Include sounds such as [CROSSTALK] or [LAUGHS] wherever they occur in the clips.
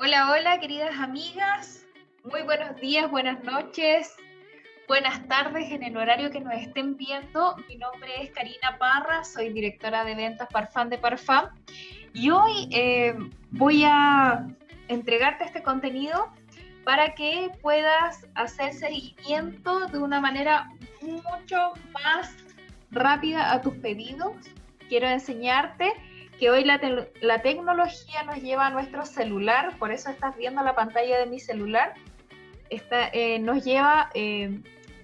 Hola, hola, queridas amigas. Muy buenos días, buenas noches, buenas tardes en el horario que nos estén viendo. Mi nombre es Karina Parra, soy directora de ventas Parfum de Parfum y hoy eh, voy a entregarte este contenido para que puedas hacer seguimiento de una manera mucho más rápida a tus pedidos. Quiero enseñarte que hoy la, tecnología nos lleva a nuestro celular, por eso estás viendo la pantalla de mi celular, eh, nos lleva eh,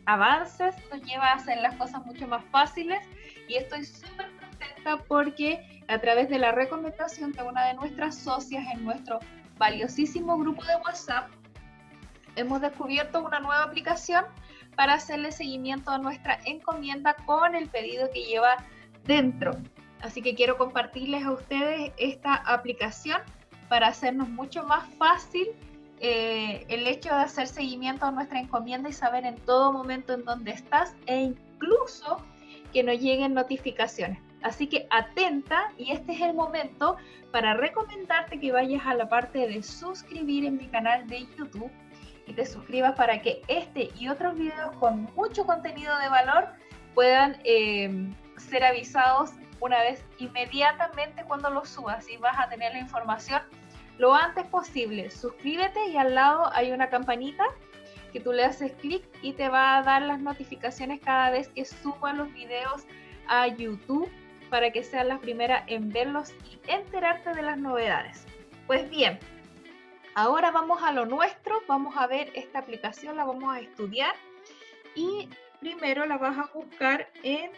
avances, nos lleva a hacer las cosas mucho más fáciles y estoy súper contenta porque a través de la recomendación de una de nuestras socias en nuestro valiosísimo grupo de WhatsApp, hemos descubierto una nueva aplicación para hacerle seguimiento a nuestra encomienda con el pedido que lleva dentro. Así que quiero compartirles a ustedes esta aplicación para hacernos mucho más fácil eh, el hecho de hacer seguimiento a nuestra encomienda y saber en todo momento en dónde estás e incluso que nos lleguen notificaciones. Así que atenta y este es el momento para recomendarte que vayas a la parte de suscribir en mi canal de YouTube y te suscribas para que este y otros videos con mucho contenido de valor puedan eh, ser avisados una vez inmediatamente cuando lo subas y vas a tener la información lo antes posible. Suscríbete y al lado hay una campanita que tú le haces clic y te va a dar las notificaciones cada vez que suba los videos a YouTube para que seas la primera en verlos y enterarte de las novedades. Pues bien, ahora vamos a lo nuestro, vamos a ver esta aplicación, la vamos a estudiar y primero la vas a buscar en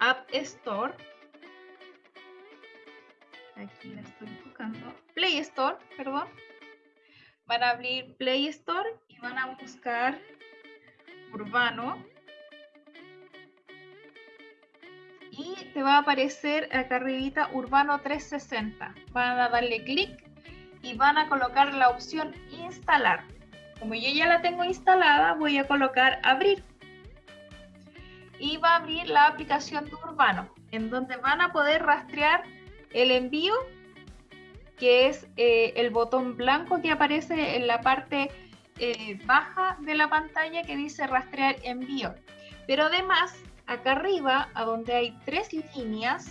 App Store. Aquí la estoy buscando. Play Store, perdón. Van a abrir Play Store y van a buscar Urbano. Y te va a aparecer acá arribita Urbano 360. Van a darle clic y van a colocar la opción instalar. Como yo ya la tengo instalada, voy a colocar abrir y va a abrir la aplicación de Urbano, en donde van a poder rastrear el envío, que es eh, el botón blanco que aparece en la parte eh, baja de la pantalla que dice rastrear envío. Pero además, acá arriba, a donde hay tres líneas,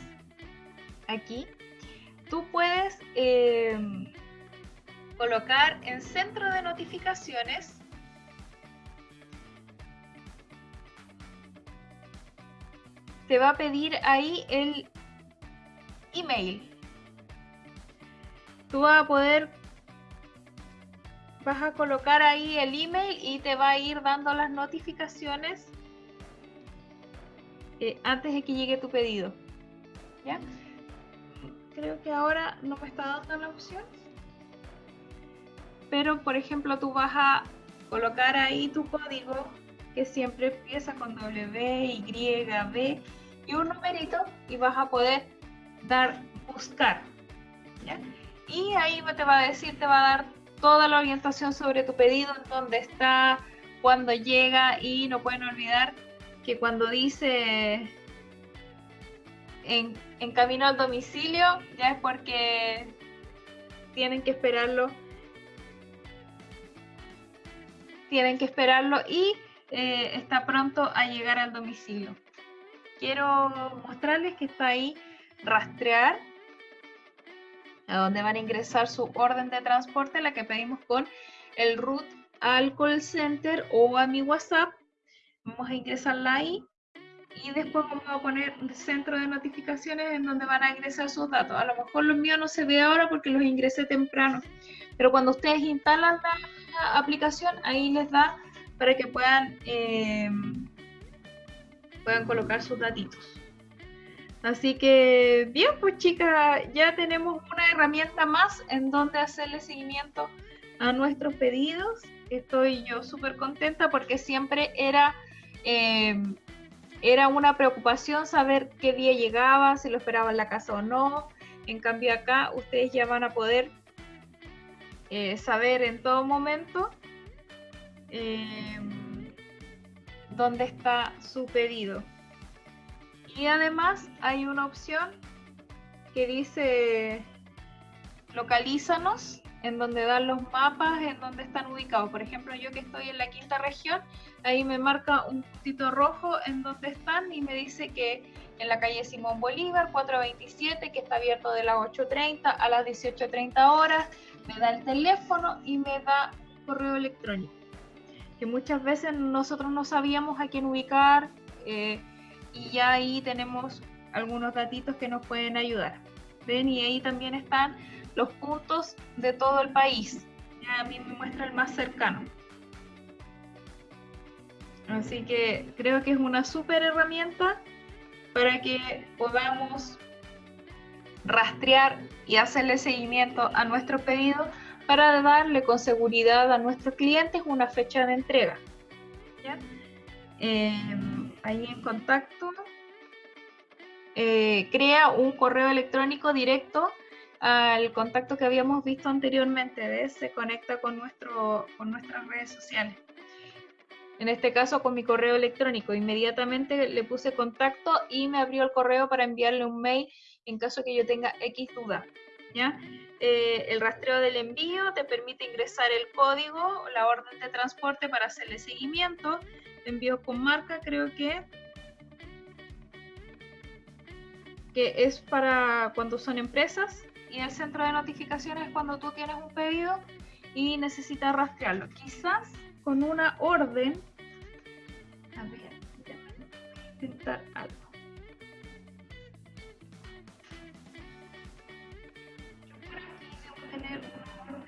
aquí, tú puedes eh, colocar en centro de notificaciones te va a pedir ahí el email. Tú vas a poder, vas a colocar ahí el email y te va a ir dando las notificaciones eh, antes de que llegue tu pedido. ¿Ya? Creo que ahora no me está dando la opción. Pero, por ejemplo, tú vas a colocar ahí tu código que siempre empieza con W, Y, B y un numerito y vas a poder dar buscar. Y ahí te va a decir, te va a dar toda la orientación sobre tu pedido, en dónde está, cuándo llega y no pueden olvidar que cuando dice en, en camino al domicilio, ya es porque tienen que esperarlo tienen que esperarlo y eh, está pronto a llegar al domicilio. Quiero mostrarles que está ahí rastrear, a donde van a ingresar su orden de transporte, la que pedimos con el root al call center o a mi WhatsApp. Vamos a ingresarla ahí y después vamos a poner centro de notificaciones en donde van a ingresar sus datos. A lo mejor los míos no se ve ahora porque los ingresé temprano, pero cuando ustedes instalan la aplicación, ahí les da para que puedan, eh, puedan colocar sus datitos. Así que, bien, pues chicas, ya tenemos una herramienta más en donde hacerle seguimiento a nuestros pedidos. Estoy yo súper contenta porque siempre era, eh, era una preocupación saber qué día llegaba, si lo esperaba en la casa o no. En cambio acá ustedes ya van a poder eh, saber en todo momento Em, dónde está su pedido. Y además hay una opción que dice localízanos en donde dan los mapas, en donde están ubicados. Por ejemplo, yo que estoy en la quinta región, ahí me marca un puntito rojo en donde están y me dice que en la calle Simón Bolívar, 427, que está abierto de las 8.30 a las 18.30 horas, me da el teléfono y me da correo electrónico. Muchas veces nosotros no sabíamos a quién ubicar eh, y ya ahí tenemos algunos datitos que nos pueden ayudar. ¿Ven? Y ahí también están los puntos de todo el país. Ya a mí me muestra el más cercano. Así que creo que es una súper herramienta para que podamos rastrear y hacerle seguimiento a nuestro pedido para darle con seguridad a nuestros clientes una fecha de entrega. Em, ahí en contacto, eh, crea un correo electrónico directo al contacto que habíamos visto anteriormente, Se conecta con, nuestro, con nuestras redes sociales. En este caso con mi correo electrónico. Inmediatamente le puse contacto y me abrió el correo para enviarle un mail en caso que yo tenga X duda. Eh, el rastreo del envío te permite ingresar el código, la orden de transporte para hacerle seguimiento. Envío con marca, creo que que es para cuando son empresas y el centro de notificaciones cuando tú tienes un pedido y necesitas rastrearlo. Quizás con una orden. A ver, intentar. Tener un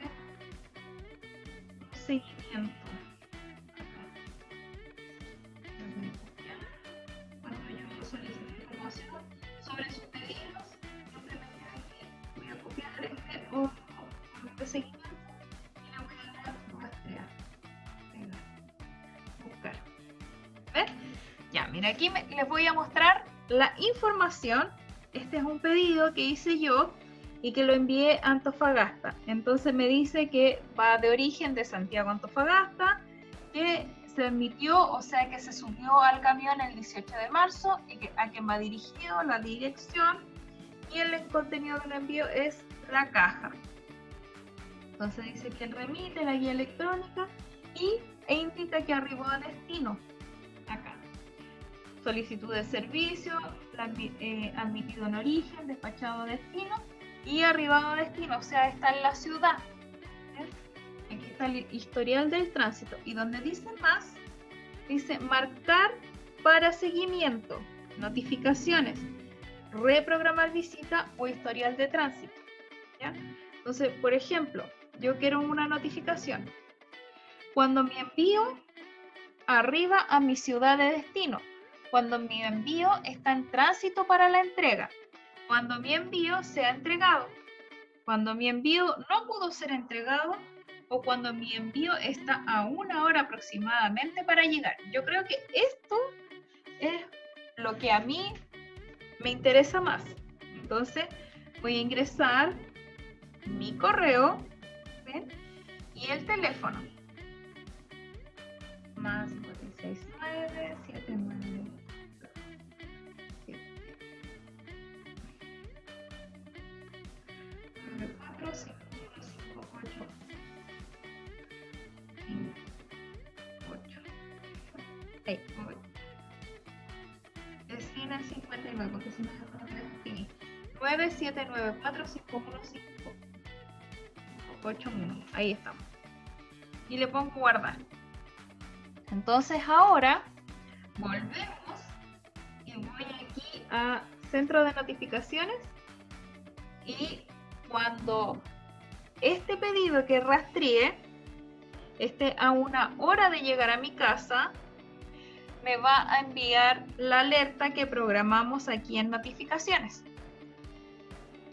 seguimiento. Cuando yo solicito información sobre sus pedidos, simplemente aquí voy a copiar este o de seguimiento y le voy a dar rastrear. Buscar. ¿Ven? Ya, mira, aquí me- les voy a mostrar la información. Este es un pedido que hice yo y que lo envié a Antofagasta. Entonces me dice que va de origen de Santiago Antofagasta, que se emitió, o sea que se subió al camión el 18 de marzo y que, a quien va dirigido, la dirección y el contenido del envío es la caja. Entonces dice que remite la guía electrónica y, e indica que arribó a destino. Acá. Solicitud de servicio, la eh, admitido en origen, despachado a destino y arribado a destino, o sea, está en la ciudad. Aquí está el historial del tránsito. Y donde dice más, dice marcar para seguimiento, notificaciones, reprogramar visita o historial de tránsito. Entonces, por ejemplo, yo quiero una notificación. Cuando mi envío arriba a mi ciudad de destino, cuando mi envío está en tránsito para la entrega, cuando mi envío se ha entregado, cuando mi envío no pudo ser entregado o cuando mi envío está a una hora aproximadamente para llegar. Yo creo que esto es lo que a mí me interesa más. Entonces voy a ingresar mi correo y el teléfono. Más 469 79 81. Ahí estamos. Y le pongo guardar. Entonces ahora volvemos y voy aquí a centro de notificaciones y cuando este pedido que rastreé esté a una hora de llegar a mi casa, me va a enviar la alerta que programamos aquí en notificaciones.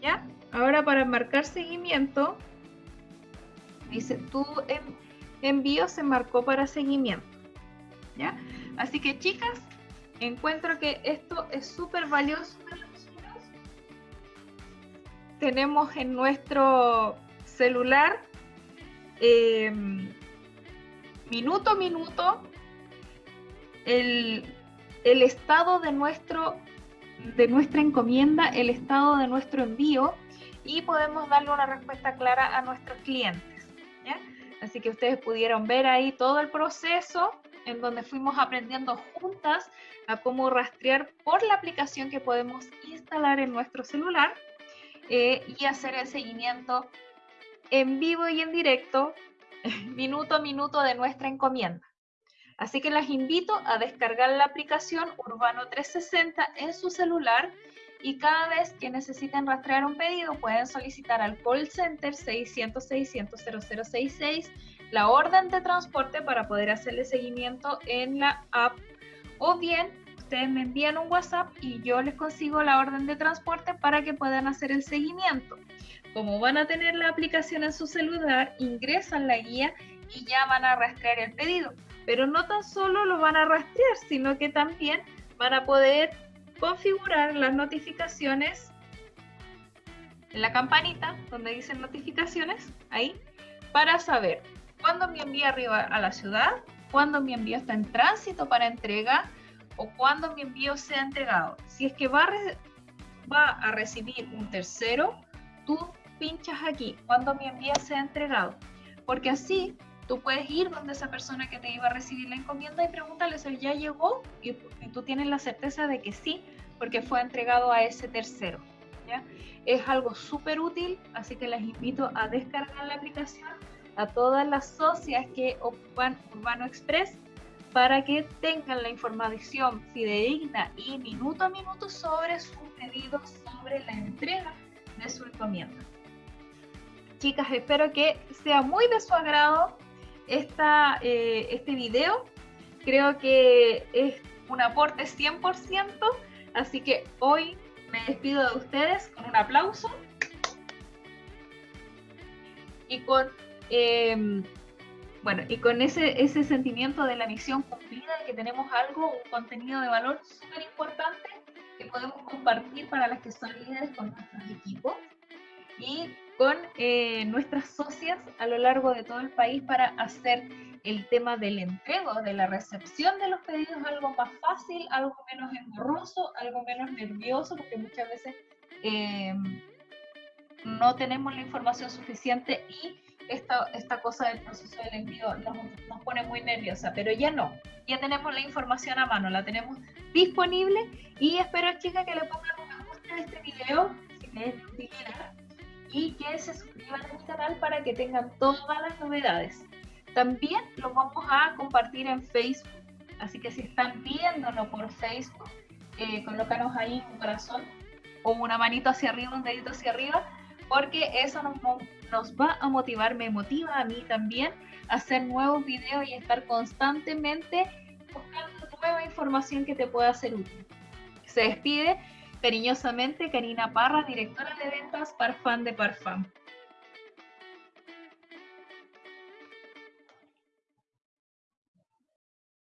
¿Ya? Ahora para marcar seguimiento, dice tu en- envío se marcó para seguimiento. ¿Ya? Así que chicas, encuentro que esto es súper valioso. Tenemos en nuestro celular eh, minuto a minuto el, estado de nuestro de nuestra encomienda, el estado de nuestro envío y podemos darle una respuesta clara a nuestros clientes. Así que ustedes pudieron ver ahí todo el proceso en donde fuimos aprendiendo juntas a cómo rastrear por la aplicación que podemos instalar en nuestro celular eh, y hacer el seguimiento en vivo y en directo, [LAUGHS] minuto a minuto de nuestra encomienda. Así que las invito a descargar la aplicación Urbano 360 en su celular y cada vez que necesiten rastrear un pedido pueden solicitar al call center 600 600 0066 la orden de transporte para poder hacerle seguimiento en la app o bien ustedes me envían un WhatsApp y yo les consigo la orden de transporte para que puedan hacer el seguimiento. Como van a tener la aplicación en su celular, ingresan la guía y ya van a rastrear el pedido. Pero no tan solo lo van a rastrear, sino que también van a poder configurar las notificaciones en la campanita donde dicen notificaciones, ahí, para saber cuándo mi envío arriba a la ciudad, cuándo mi envío está en tránsito para entrega o cuándo mi envío sea entregado. Si es que va a, va a recibir un tercero, tú pinchas aquí, cuando mi envío sea entregado. Porque así tú puedes ir donde esa persona que te iba a recibir la encomienda y preguntarle si ya llegó y, tú tienes la certeza de que sí, porque fue entregado a ese tercero. ¿ya? Es algo súper útil, así que les invito a descargar la aplicación a todas las socias que ocupan Urbano Express para que tengan la información fidedigna y minuto a minuto sobre su pedido, sobre la entrega de su encomienda. Chicas, espero que sea muy de su agrado esta, eh, este video. Creo que es un aporte 100%, así que hoy me despido de ustedes con un aplauso y con, em, bueno, y con ese, ese sentimiento de la misión cumplida, de que tenemos algo, un contenido de valor súper importante que podemos compartir para las que son líderes con nuestros equipos y con eh, nuestras socias a lo largo de todo el país para hacer el tema del entrego, de la recepción de los pedidos algo más fácil, algo menos engorroso, algo menos nervioso, porque muchas veces em, no tenemos la información suficiente y esta, esta cosa del proceso del envío nos, nos, pone muy nerviosa, pero ya no, ya tenemos la información a mano, la tenemos disponible y espero chicas que le pongan un me gusta a este video, si les es y que se suscriban a mi canal para que tengan todas las novedades. También lo vamos a compartir en Facebook, así que si están viéndolo por Facebook, eh, colócanos ahí un corazón o una manito hacia arriba, un dedito hacia arriba, porque eso nos, nos va a motivar, me motiva a mí también a hacer nuevos videos y estar constantemente buscando nueva información que te pueda ser útil. Se despide Cariñosamente, Karina Parra, directora de ventas Parfum de Parfum.